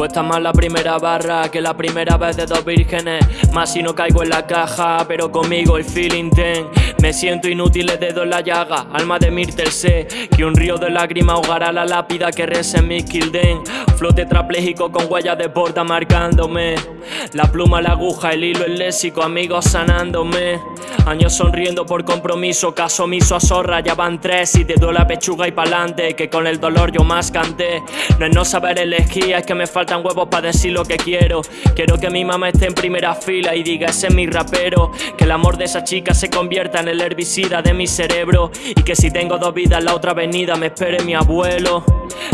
Cuesta más la primera barra que la primera vez de dos vírgenes. Más si no caigo en la caja, pero conmigo el feeling ten. Me siento inútil, le dedo en la llaga Alma de Myrtle sé que un río de lágrimas ahogará la lápida que reza en mi kilden Flote trapléjico con huellas de porta marcándome. La pluma, la aguja, el hilo, el léxico, amigos sanándome. Años sonriendo por compromiso, caso omiso a zorra, ya van tres. Y te duele la pechuga y pa'lante, que con el dolor yo más canté. No es no saber elegir, es que me faltan huevos para decir lo que quiero. Quiero que mi mamá esté en primera fila y diga ese es mi rapero Que el amor de esa chica se convierta en el herbicida de mi cerebro. Y que si tengo dos vidas la otra avenida me espere mi abuelo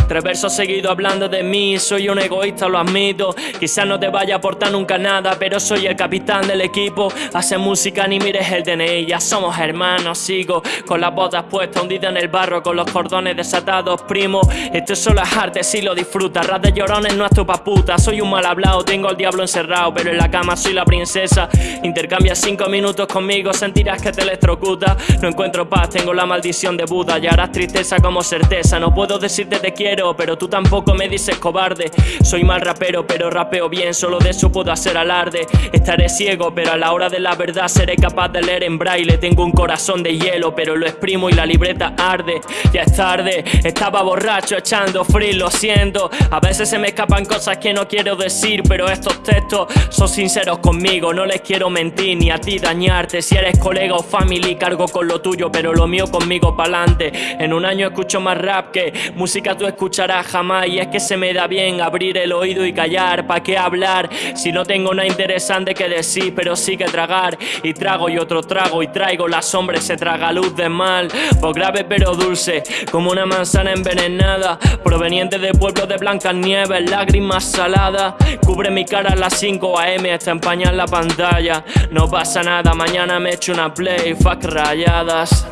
Tres versos seguidos hablando de mí, soy un egoísta, lo admito. Quizás no te vaya a aportar nunca nada, pero soy el capitán del equipo. Hace música ni mires el DNI, ya somos hermanos, sigo Con las botas puestas, hundida en el barro, con los cordones desatados, primo. Esto solo es arte, si lo disfrutas, ras de llorones no es tu paputa Soy un mal hablado, tengo al diablo encerrado, pero en la cama soy la princesa. Intercambia cinco minutos conmigo, sentirás que te electrocuta. No encuentro paz, tengo la maldición de Buda Y harás tristeza como certeza, no puedo decirte te quiero Pero tú tampoco me dices cobarde. Soy mal rapero, pero rapeo bien, solo de eso puedo hacer alarde. Estaré ciego, pero a la hora de la verdad seré capaz de leer en braille. Tengo un corazón de hielo, pero lo exprimo y la libreta arde. Ya es tarde, estaba borracho echando free, lo siento. A veces se me escapan cosas que no quiero decir Pero estos textos son sinceros conmigo. No les quiero mentir ni a ti dañarte. Si eres colega o family cargo con lo tuyo Pero lo mío conmigo pa'lante. En un año escucho más rap que música tú escucharás jamás Y es que se me da bien abrir el oído y callar ¿Pa' qué hablar? Si no tengo nada interesante que decir Pero sí que tragar. Y trago y otro trago y traigo La sombra se traga luz de mal. Pues grave pero dulce Como una manzana envenenada Proveniente de pueblos de blancas nieves Lágrimas saladas. Cubre mi cara a las 5 am Hasta empañar la pantalla. No pasa nada, mañana me echo una play Fuck rayadas